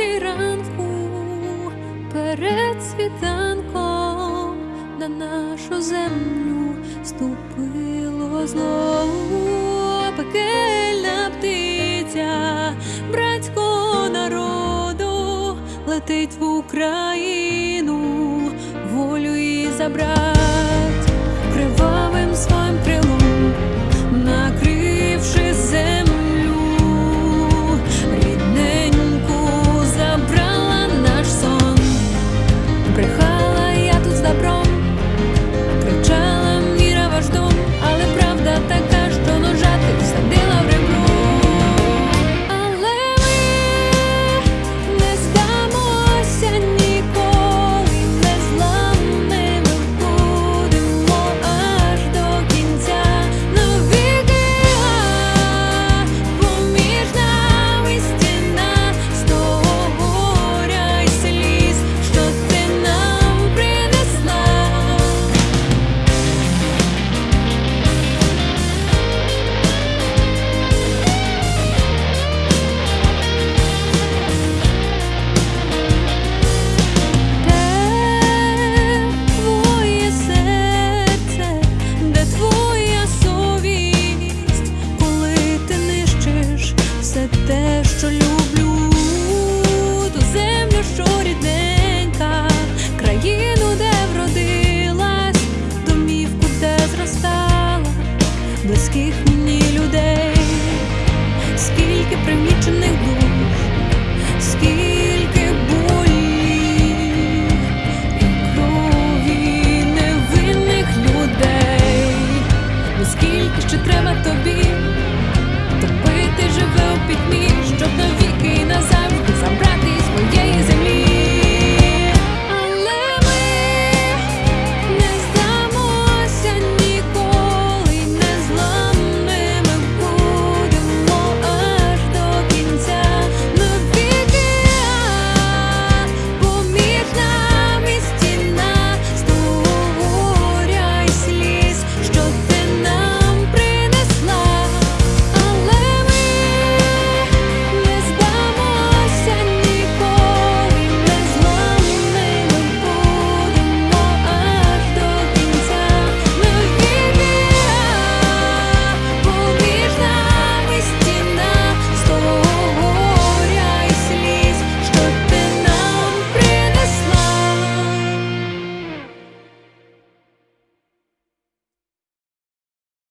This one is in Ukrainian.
третій ранку перед світанком на нашу землю ступило знову пекельна птиця братського народу летить в Україну волю і забрав. Що люблю, ту землю, що рідненька, країну, де вродилась, домівку, де зростала, близьких мені людей, скільки примічених душ, скільки